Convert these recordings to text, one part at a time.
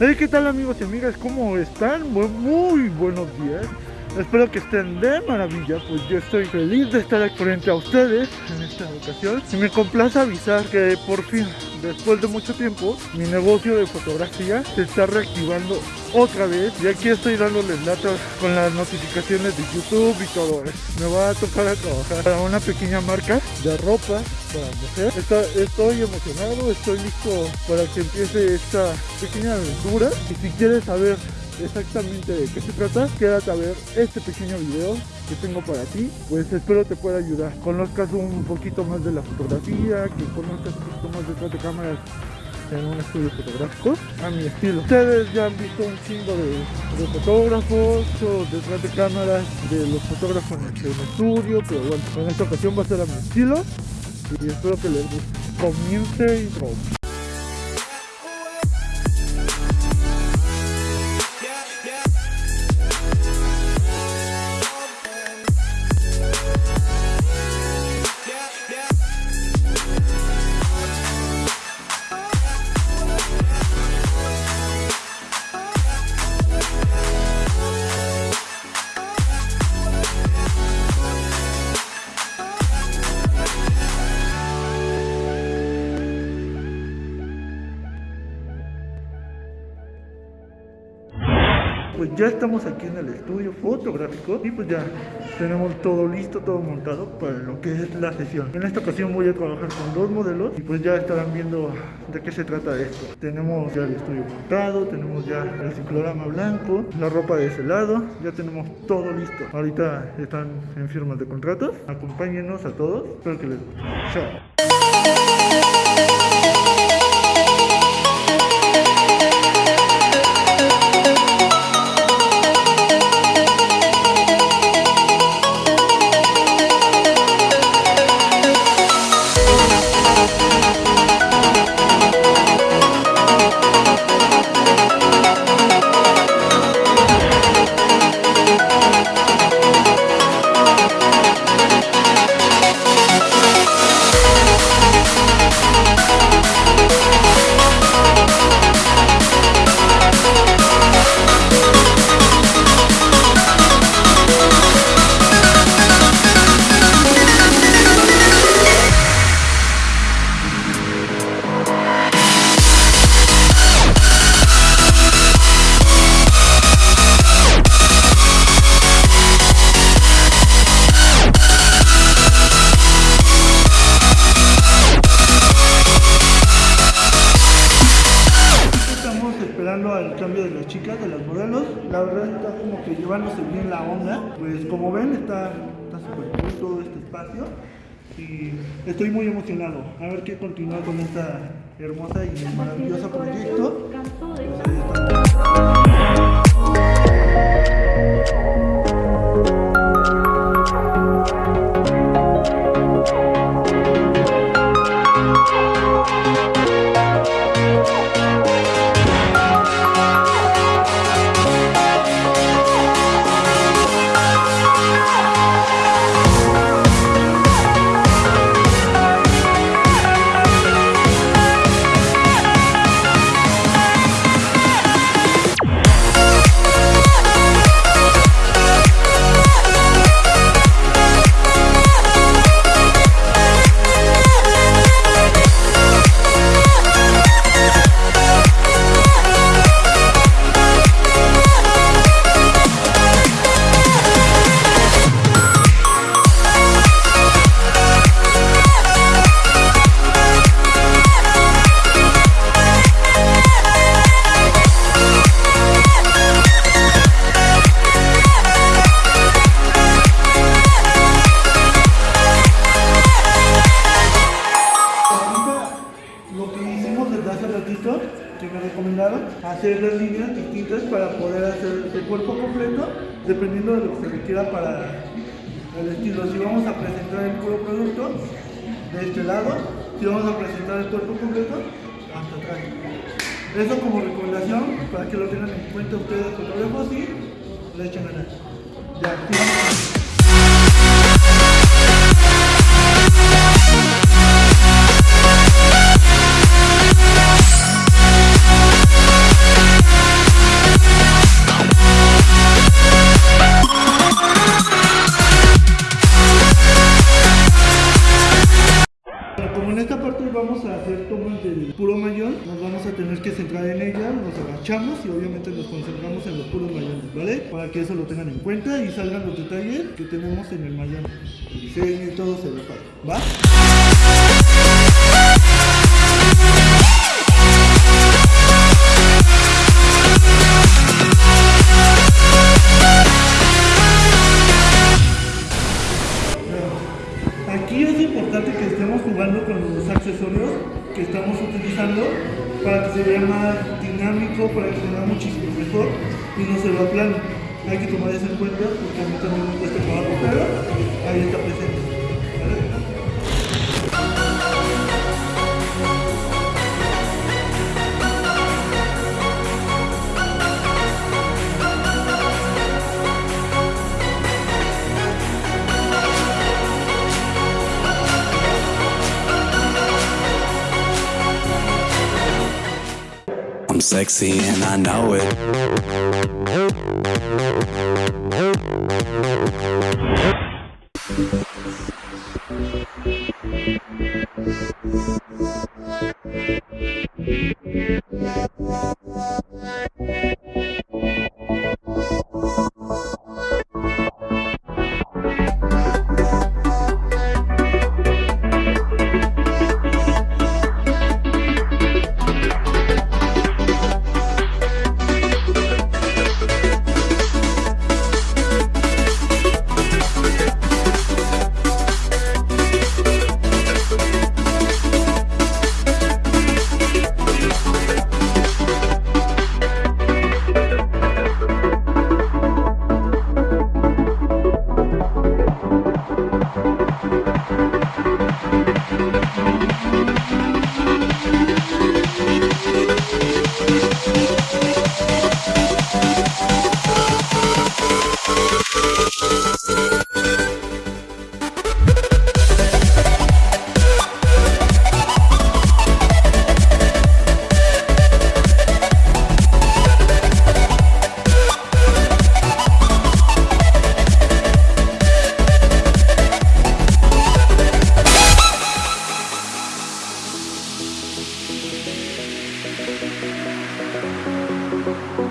Hey, ¿qué tal amigos y amigas? ¿Cómo están? Muy, muy buenos días. Espero que estén de maravilla, pues yo estoy feliz de estar frente a ustedes en esta ocasión. Y me complace avisar que por fin, después de mucho tiempo, mi negocio de fotografía se está reactivando otra vez. Y aquí estoy dándoles lata con las notificaciones de YouTube y todo eso. Me va a tocar a trabajar para una pequeña marca de ropa para mujer. Estoy emocionado, estoy listo para que empiece esta pequeña aventura. Y si quieres saber exactamente de qué se trata, quédate a ver este pequeño video que tengo para ti, pues espero te pueda ayudar. Conozcas un poquito más de la fotografía, que conozcas un poquito más detrás de cámaras en un estudio fotográfico a mi estilo. Ustedes ya han visto un chingo de, fotógrafos detrás de cámaras de los fotógrafos en el, estudio, pero bueno, en esta ocasión va a ser a mi estilo y espero que les guste. Comience intro. Ya estamos aquí en el estudio fotográfico y pues ya tenemos todo listo, todo montado para lo que es la sesión. En esta ocasión voy a trabajar con dos modelos y pues ya estarán viendo de qué se trata esto. Tenemos ya el estudio montado, tenemos ya el ciclorama blanco, la ropa de ese lado, ya tenemos todo listo. Ahorita están en firmas de contratos. Acompáñenos a todos, espero que les guste. Chao. Esperando al cambio de las chicas, de los modelos. La verdad está como que llevándose bien la onda. Pues como ven está está súper cool todo este espacio. Y estoy muy emocionado. A ver qué continúa con esta hermosa y maravilloso proyecto. Pues hacer las líneas distintas para poder hacer el cuerpo completo, dependiendo de lo que se requiera para el estilo. Si vamos a presentar el puro producto de este lado, si vamos a presentar el cuerpo completo, hasta atrás. Eso como recomendación para que lo tengan en cuenta ustedes fotógrafos y le echen ganas. Ya, y obviamente nos concentramos en los puros mayones, ¿vale? Para que eso lo tengan en cuenta y salgan los detalles que tenemos en el mayón. Sí, todo se ve padre, ¿va? Aquí es importante que estemos jugando con los accesorios que estamos utilizando para que se vea más dinámico, para que se vea muchísimo mejor y no se vea plano. Hay que tomar eso en cuenta porque a mí también me cuesta trabajo, pero ahí está presente. Sexy and I know it. En Thank you.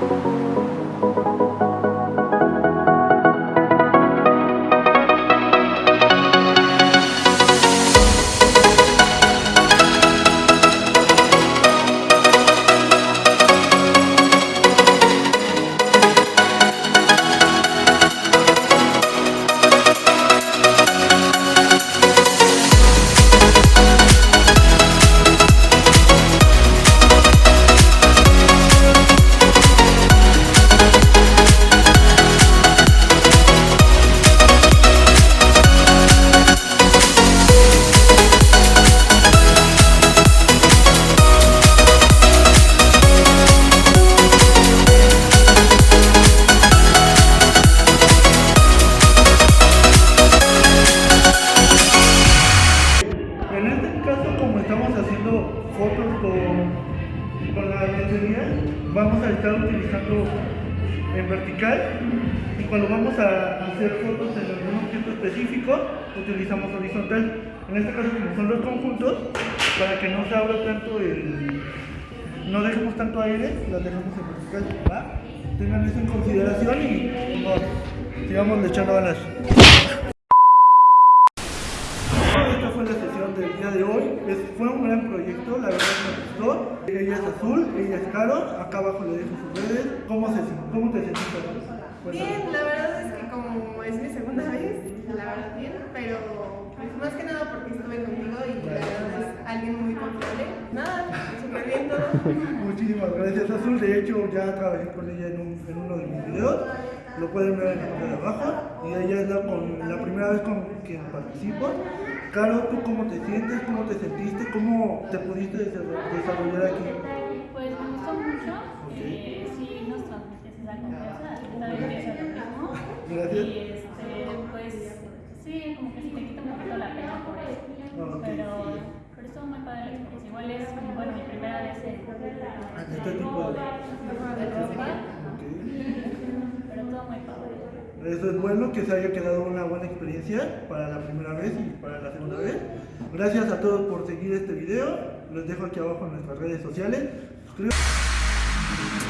Fotos con, la lencería, vamos a estar utilizando en vertical y cuando vamos a hacer fotos en algún objeto específico, utilizamos horizontal. En este caso, como son los conjuntos, para que no se abra tanto el... no dejemos tanto aire, las dejamos en vertical. Tengan eso en consideración y vamos, sigamos echando ganas. Esta fue la sesión del día de hoy. Es- fue un gran proyecto, la verdad me gustó. Ella es azul, ella es caro. Acá abajo le dejo sus redes. ¿Cómo, se, cómo te sentiste? Cuéntame. Bien, la verdad es que como es mi segunda vez, la verdad bien, pero pues más que nada porque estuve contigo y la verdad es alguien muy confiable. Nada, súper bien todo. Muchísimas gracias, Azul. De hecho, ya trabajé con ella en, un- en uno de mis videos. Lo pueden ver en la parte de abajo. Y ella es la, con- la primera vez con quien participo. Caro, ¿tú cómo te sientes? ¿Cómo te sentiste? ¿Cómo te pudiste desa- desarrollar aquí? Pues me gustó mucho, eh, sí nos transmites esa confianza, también pienso lo mismo. Gracias. Y este, pues sí, como que sí te quita un poquito la pena por eso. Ah, ok. Pero, pero estuvo muy padre la experiencia. Igual es, bueno, mi primera vez en este tipo de... de festival, Ok. pero todo muy padre. Eso es bueno que se haya quedado una buena experiencia para la primera vez y para la segunda vez. Gracias a todos por seguir este video Les dejo aquí abajo en nuestras redes sociales. Suscríbanse.